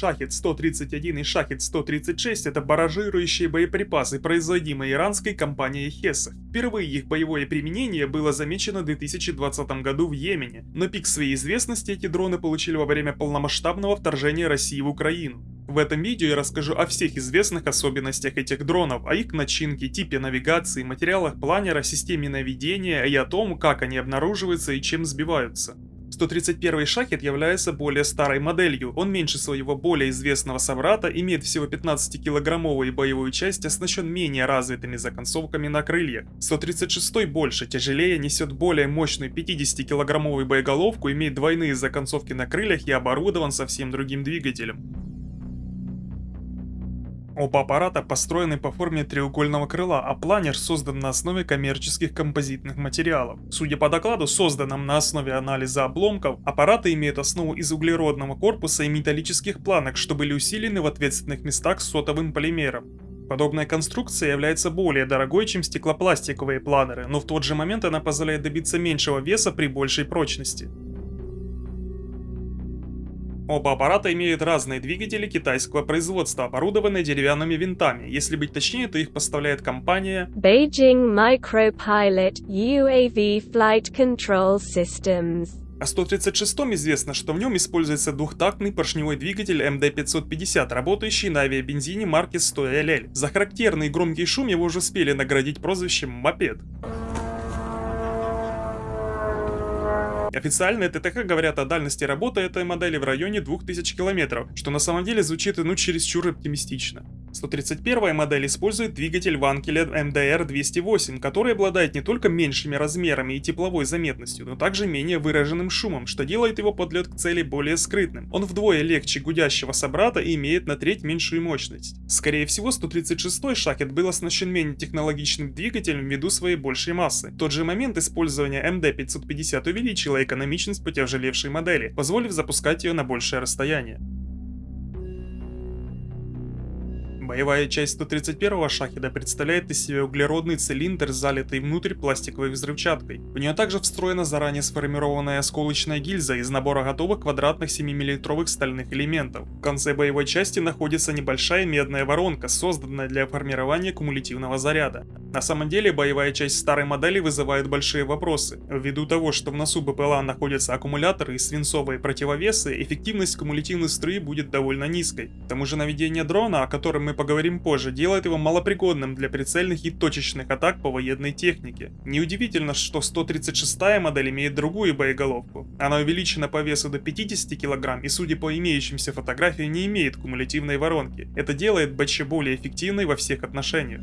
Шахет-131 и Шахет-136 это баражирующие боеприпасы, производимые иранской компанией Хесах. Впервые их боевое применение было замечено в 2020 году в Йемене, но пик своей известности эти дроны получили во время полномасштабного вторжения России в Украину. В этом видео я расскажу о всех известных особенностях этих дронов, о их начинке, типе навигации, материалах планера, системе наведения и о том, как они обнаруживаются и чем сбиваются. 131 шахет является более старой моделью, он меньше своего более известного собрата, имеет всего 15-килограммовую боевую часть, оснащен менее развитыми законцовками на крыльях. 136 больше, тяжелее, несет более мощную 50-килограммовую боеголовку, имеет двойные законцовки на крыльях и оборудован совсем другим двигателем. Оба аппарата построены по форме треугольного крыла, а планер создан на основе коммерческих композитных материалов. Судя по докладу, созданном на основе анализа обломков, аппараты имеют основу из углеродного корпуса и металлических планок, что были усилены в ответственных местах сотовым полимером. Подобная конструкция является более дорогой, чем стеклопластиковые планеры, но в тот же момент она позволяет добиться меньшего веса при большей прочности. Оба аппарата имеют разные двигатели китайского производства, оборудованные деревянными винтами. Если быть точнее, то их поставляет компания Beijing Micropilot UAV Flight Control Systems. О 136 известно, что в нем используется двухтактный поршневой двигатель МД-550, работающий на авиабензине марки 100LL. За характерный громкий шум его уже успели наградить прозвищем «Мопед». Официальные ТТХ говорят о дальности работы этой модели в районе 2000 км, что на самом деле звучит ну чересчур оптимистично. 131 модель использует двигатель Ванкеля MDR-208, который обладает не только меньшими размерами и тепловой заметностью, но также менее выраженным шумом, что делает его подлет к цели более скрытным. Он вдвое легче гудящего собрата и имеет на треть меньшую мощность. Скорее всего, 136-й шахет был оснащен менее технологичным двигателем ввиду своей большей массы. В тот же момент использование MD-550 увеличило экономичность потяжелевшей модели, позволив запускать ее на большее расстояние. Боевая часть 131-го шахеда представляет из себя углеродный цилиндр, залитый внутрь пластиковой взрывчаткой. В нее также встроена заранее сформированная осколочная гильза из набора готовых квадратных 7-мм стальных элементов. В конце боевой части находится небольшая медная воронка, созданная для формирования кумулятивного заряда. На самом деле боевая часть старой модели вызывает большие вопросы. Ввиду того, что в носу БПЛА находятся аккумуляторы и свинцовые противовесы, эффективность кумулятивной струи будет довольно низкой. К тому же наведение дрона, о котором мы поговорим позже, делает его малопригодным для прицельных и точечных атак по военной технике. Неудивительно, что 136 модель имеет другую боеголовку. Она увеличена по весу до 50 кг и, судя по имеющимся фотографиям, не имеет кумулятивной воронки. Это делает БЧ более эффективной во всех отношениях.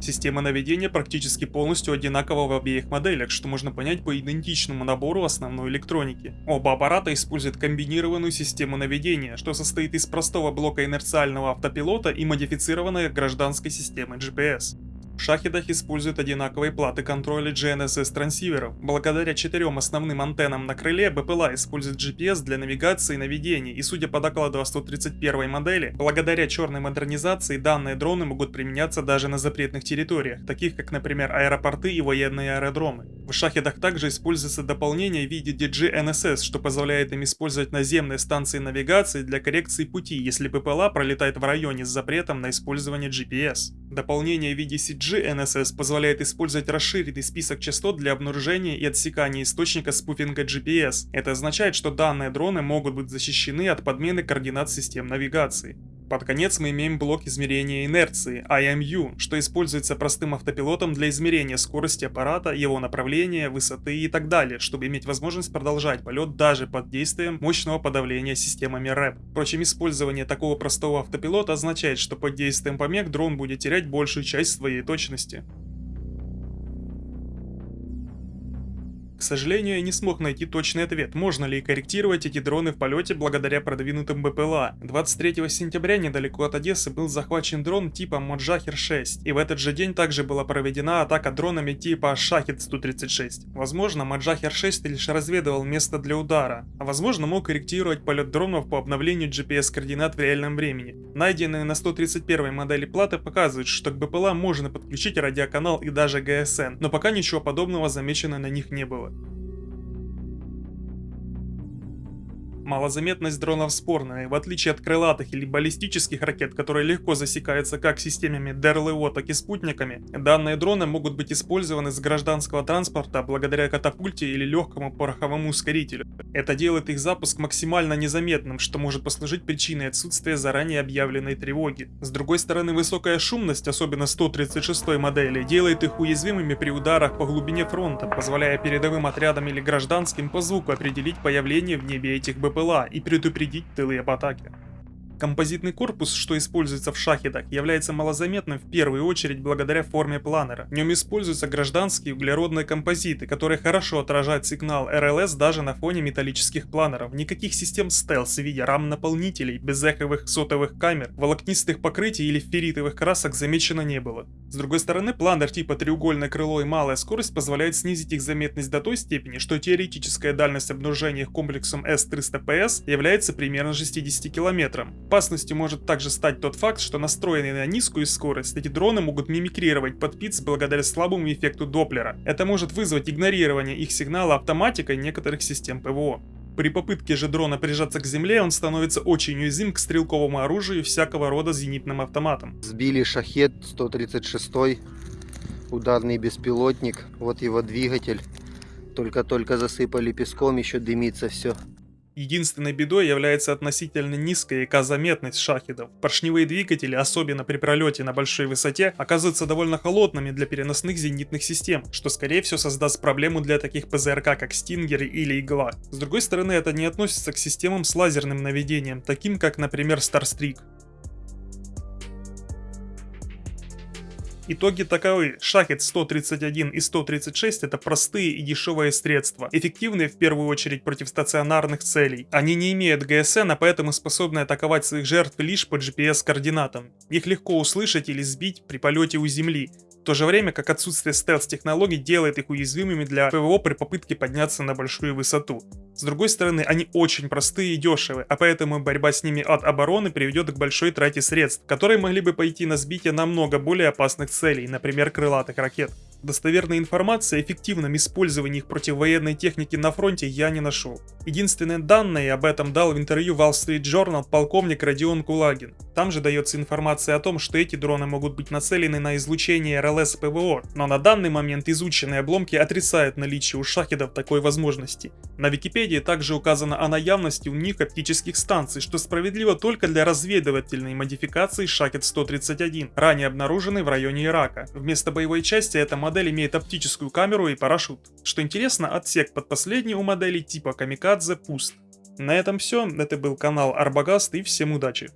Система наведения практически полностью одинакова в обеих моделях, что можно понять по идентичному набору основной электроники. Оба аппарата используют комбинированную систему наведения, что состоит из простого блока инерциального автопилота и модифицированной гражданской системы GPS. В шахедах используют одинаковые платы контроля GNSS трансиверов. Благодаря четырем основным антеннам на крыле, БПЛА использует GPS для навигации и наведения, и судя по докладу о 131 модели, благодаря черной модернизации данные дроны могут применяться даже на запретных территориях, таких как, например, аэропорты и военные аэродромы. В шахедах также используется дополнение в виде DGNSS, что позволяет им использовать наземные станции навигации для коррекции пути, если ППЛА пролетает в районе с запретом на использование GPS. Дополнение в виде CGNSS позволяет использовать расширенный список частот для обнаружения и отсекания источника спуфинга GPS. Это означает, что данные дроны могут быть защищены от подмены координат систем навигации. Под конец мы имеем блок измерения инерции, IMU, что используется простым автопилотом для измерения скорости аппарата, его направления, высоты и так далее, чтобы иметь возможность продолжать полет даже под действием мощного подавления системами REP. Впрочем, использование такого простого автопилота означает, что под действием помех дрон будет терять большую часть своей точности. К сожалению, я не смог найти точный ответ, можно ли корректировать эти дроны в полете благодаря продвинутым БПЛА. 23 сентября недалеко от Одессы был захвачен дрон типа Моджахер-6, и в этот же день также была проведена атака дронами типа Шахет-136. Возможно, Моджахер-6 лишь разведывал место для удара, а возможно мог корректировать полет дронов по обновлению GPS-координат в реальном времени. Найденные на 131 модели платы показывают, что к БПЛА можно подключить радиоканал и даже ГСН, но пока ничего подобного замечено на них не было. Малозаметность дронов спорная, в отличие от крылатых или баллистических ракет, которые легко засекаются как системами ДРЛО, так и спутниками, данные дроны могут быть использованы с гражданского транспорта благодаря катапульте или легкому пороховому ускорителю. Это делает их запуск максимально незаметным, что может послужить причиной отсутствия заранее объявленной тревоги. С другой стороны, высокая шумность, особенно 136 модели, делает их уязвимыми при ударах по глубине фронта, позволяя передовым отрядам или гражданским по звуку определить появление в небе этих БПЛА и предупредить тылы об атаке. Композитный корпус, что используется в шахедах, является малозаметным в первую очередь благодаря форме планера. В нем используются гражданские углеродные композиты, которые хорошо отражают сигнал РЛС даже на фоне металлических планеров. Никаких систем стелс в виде рам-наполнителей, безэховых сотовых камер, волокнистых покрытий или ферритовых красок замечено не было. С другой стороны, планер типа треугольное крыло и малая скорость позволяет снизить их заметность до той степени, что теоретическая дальность обнаружения их комплексом S-300PS является примерно 60 километром. Опасностью может также стать тот факт, что настроенные на низкую скорость, эти дроны могут мимикрировать под ПИЦ благодаря слабому эффекту Доплера. Это может вызвать игнорирование их сигнала автоматикой некоторых систем ПВО. При попытке же дрона прижаться к земле, он становится очень уязвим к стрелковому оружию всякого рода зенитным автоматам. Сбили шахет 136 ударный беспилотник, вот его двигатель. Только-только засыпали песком, еще дымится все. Единственной бедой является относительно низкая эко-заметность шахидов. Поршневые двигатели, особенно при пролете на большой высоте, оказываются довольно холодными для переносных зенитных систем, что скорее всего создаст проблему для таких ПЗРК, как Стингер или Игла. С другой стороны, это не относится к системам с лазерным наведением, таким как, например, Starstreak. Итоги таковы. Шахет 131 и 136 это простые и дешевые средства, эффективные в первую очередь против стационарных целей. Они не имеют ГСН, а поэтому способны атаковать своих жертв лишь по GPS-координатам. Их легко услышать или сбить при полете у земли, то же время как отсутствие стелс-технологий делает их уязвимыми для ПВО при попытке подняться на большую высоту. С другой стороны, они очень простые и дешевые, а поэтому борьба с ними от обороны приведет к большой трате средств, которые могли бы пойти на сбитие намного более опасных целей, например крылатых ракет. Достоверной информации о эффективном использовании их против военной техники на фронте я не нашел. Единственные данные об этом дал в интервью Wall Street Journal полковник Родион Кулагин. Там же дается информация о том, что эти дроны могут быть нацелены на излучение РЛС ПВО, но на данный момент изученные обломки отрицают наличие у шахедов такой возможности. На Википедии также указано о наявности у них оптических станций, что справедливо только для разведывательной модификации Шахет 131, ранее обнаруженной в районе Ирака. Вместо боевой части эта модель имеет оптическую камеру и парашют. Что интересно, отсек под последний у моделей типа Камикадзе пуст. На этом все, это был канал Арбагаст и всем удачи.